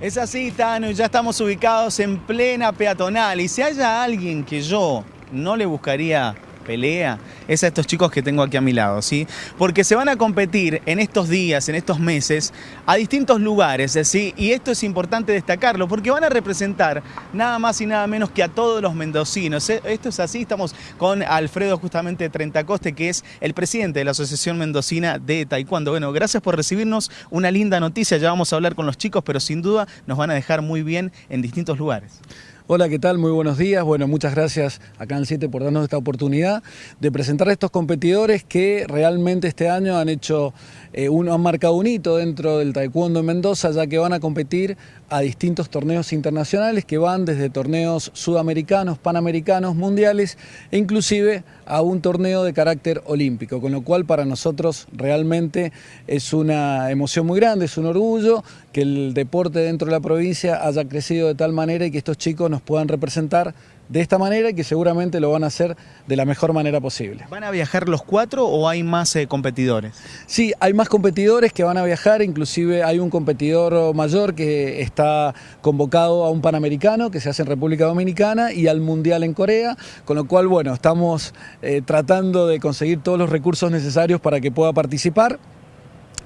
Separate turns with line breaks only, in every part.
Es así, Tano, ya estamos ubicados en plena peatonal. Y si haya alguien que yo no le buscaría pelea es a estos chicos que tengo aquí a mi lado, ¿sí? Porque se van a competir en estos días, en estos meses, a distintos lugares, ¿sí? Y esto es importante destacarlo porque van a representar nada más y nada menos que a todos los mendocinos. ¿eh? Esto es así, estamos con Alfredo justamente Trentacoste, que es el presidente de la Asociación Mendocina de Taekwondo. Bueno, gracias por recibirnos, una linda noticia, ya vamos a hablar con los chicos, pero sin duda nos van a dejar muy bien en distintos lugares.
Hola, ¿qué tal? Muy buenos días. Bueno, muchas gracias a Canal 7 por darnos esta oportunidad de presentar a estos competidores que realmente este año han hecho, eh, han marcado un hito dentro del taekwondo en Mendoza, ya que van a competir a distintos torneos internacionales que van desde torneos sudamericanos, panamericanos, mundiales e inclusive a un torneo de carácter olímpico, con lo cual para nosotros realmente es una emoción muy grande, es un orgullo que el deporte dentro de la provincia haya crecido de tal manera y que estos chicos nos puedan representar de esta manera y que seguramente lo van a hacer de la mejor manera posible.
¿Van a viajar los cuatro o hay más eh, competidores?
Sí, hay más competidores que van a viajar, inclusive hay un competidor mayor que está convocado a un Panamericano que se hace en República Dominicana y al Mundial en Corea, con lo cual, bueno, estamos eh, tratando de conseguir todos los recursos necesarios para que pueda participar.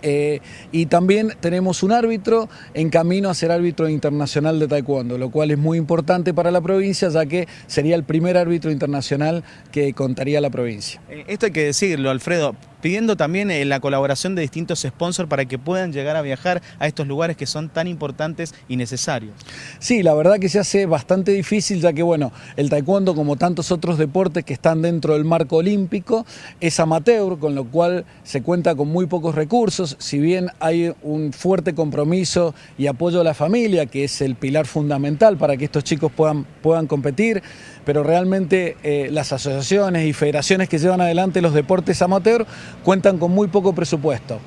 Eh, y también tenemos un árbitro en camino a ser árbitro internacional de taekwondo, lo cual es muy importante para la provincia, ya que sería el primer árbitro internacional que contaría la provincia.
Eh, esto hay que decirlo, Alfredo, pidiendo también eh, la colaboración de distintos sponsors para que puedan llegar a viajar a estos lugares que son tan importantes y necesarios.
Sí, la verdad que se hace bastante difícil ya que bueno, el taekwondo como tantos otros deportes que están dentro del marco olímpico es amateur, con lo cual se cuenta con muy pocos recursos, si bien hay un fuerte compromiso y apoyo a la familia, que es el pilar fundamental para que estos chicos puedan, puedan competir, pero realmente eh, las asociaciones y federaciones que llevan adelante los deportes amateur cuentan con muy poco presupuesto.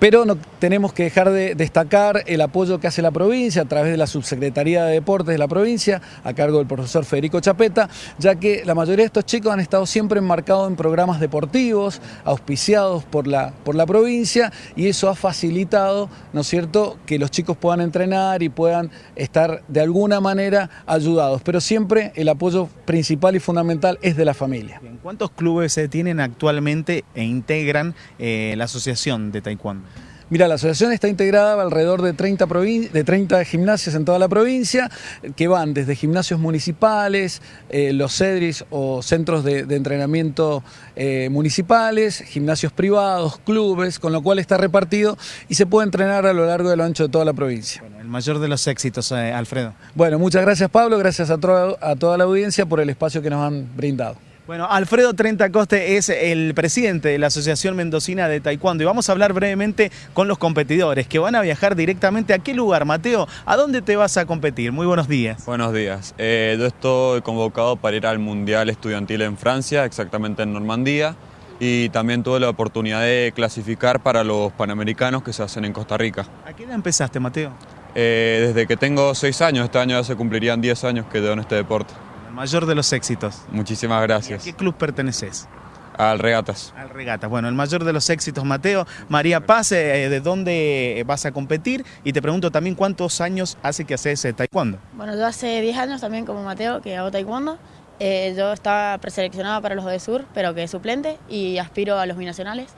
Pero no tenemos que dejar de destacar el apoyo que hace la provincia a través de la Subsecretaría de Deportes de la provincia, a cargo del profesor Federico Chapeta, ya que la mayoría de estos chicos han estado siempre enmarcados en programas deportivos, auspiciados por la, por la provincia, y eso ha facilitado, ¿no es cierto?, que los chicos puedan entrenar y puedan estar de alguna manera ayudados. Pero siempre el apoyo principal y fundamental es de la familia.
¿Cuántos clubes se tienen actualmente e integran eh, la Asociación de Taekwondo?
Mira, la asociación está integrada alrededor de 30, de 30 gimnasios en toda la provincia, que van desde gimnasios municipales, eh, los CEDRIS o centros de, entrenamiento eh, municipales, gimnasios privados, clubes, con lo cual está repartido y se puede entrenar a lo largo y lo ancho de toda la provincia.
Bueno, el mayor de los éxitos, eh, Alfredo.
Bueno, muchas gracias Pablo, gracias a, a toda la audiencia por el espacio que nos han brindado.
Bueno, Alfredo Trenta Coste es el presidente de la Asociación Mendocina de Taekwondo y vamos a hablar brevemente con los competidores que van a viajar directamente a qué lugar, Mateo, ¿a dónde te vas a competir? Muy buenos días.
Buenos días, eh, yo estoy convocado para ir al Mundial Estudiantil en Francia, exactamente en Normandía, y también tuve la oportunidad de clasificar para los Panamericanos que se hacen en Costa Rica.
¿A qué edad empezaste, Mateo?
Eh, desde que tengo seis años, este año ya se cumplirían 10 años que llevo en este deporte
mayor de los éxitos.
Muchísimas gracias.
¿A qué club perteneces?
Al Regatas.
Al Regatas. Bueno, el mayor de los éxitos, Mateo. María Paz, eh, ¿de dónde vas a competir? Y te pregunto también cuántos años hace que haces eh, taekwondo.
Bueno, yo hace 10 años también como Mateo que hago taekwondo. Eh, yo estaba preseleccionada para los de Sur, pero que suplente y aspiro a los binacionales.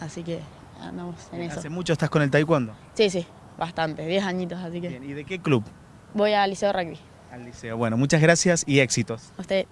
Así que andamos en eso.
¿Hace mucho estás con el taekwondo?
Sí, sí, bastante, 10 añitos, así que...
¿Y de qué club?
Voy al Liceo Rugby.
Al liceo. Bueno, muchas gracias y éxitos.
usted.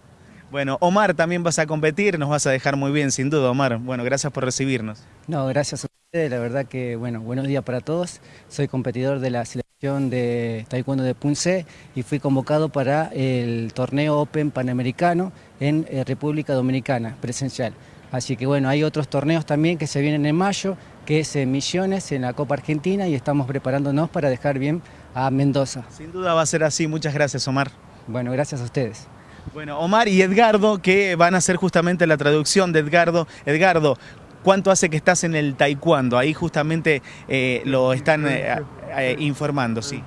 Bueno, Omar también vas a competir, nos vas a dejar muy bien, sin duda, Omar. Bueno, gracias por recibirnos.
No, gracias a ustedes, la verdad que, bueno, buenos días para todos. Soy competidor de la selección de Taekwondo de Punce y fui convocado para el torneo Open Panamericano en eh, República Dominicana, presencial. Así que bueno, hay otros torneos también que se vienen en mayo, que es en Misiones, en la Copa Argentina, y estamos preparándonos para dejar bien a Mendoza.
Sin duda va a ser así. Muchas gracias, Omar.
Bueno, gracias a ustedes.
Bueno, Omar y Edgardo, que van a hacer justamente la traducción de Edgardo. Edgardo, ¿cuánto hace que estás en el taekwondo? Ahí justamente eh, lo están eh, eh, informando, sí.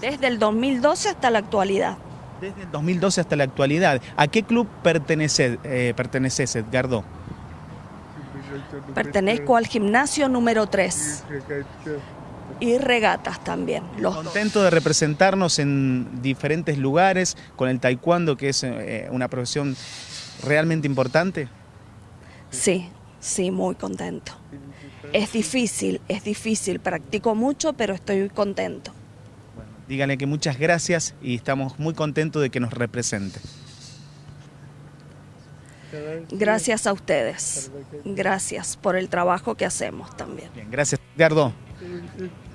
Desde el 2012 hasta la actualidad.
Desde el 2012 hasta la actualidad. ¿A qué club perteneces, perteneces Edgardo?
Pertenezco al gimnasio número 3. y regatas también. Los dos.
Contento de representarnos en diferentes lugares con el taekwondo, que es eh, una profesión realmente importante.
Sí, sí, muy contento. Es difícil, es difícil, practico mucho, pero estoy contento.
Díganle que muchas gracias y estamos muy contentos de que nos represente.
Gracias a ustedes. Gracias por el trabajo que hacemos también.
Bien, gracias, Edgardo.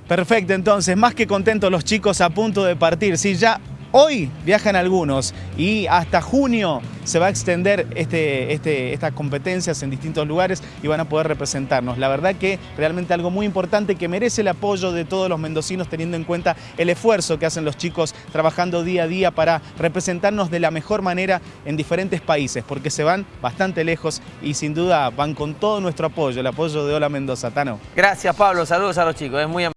Perfecto, entonces, más que contentos los chicos a punto de partir. Sí, ya hoy viajan algunos y hasta junio se va a extender este, este, estas competencias en distintos lugares y van a poder representarnos. La verdad que realmente algo muy importante que merece el apoyo de todos los mendocinos teniendo en cuenta el esfuerzo que hacen los chicos trabajando día a día para representarnos de la mejor manera en diferentes países, porque se van bastante lejos y sin duda van con todo nuestro apoyo, el apoyo de Hola Mendoza. Tano.
Gracias Pablo, saludos a los chicos, es muy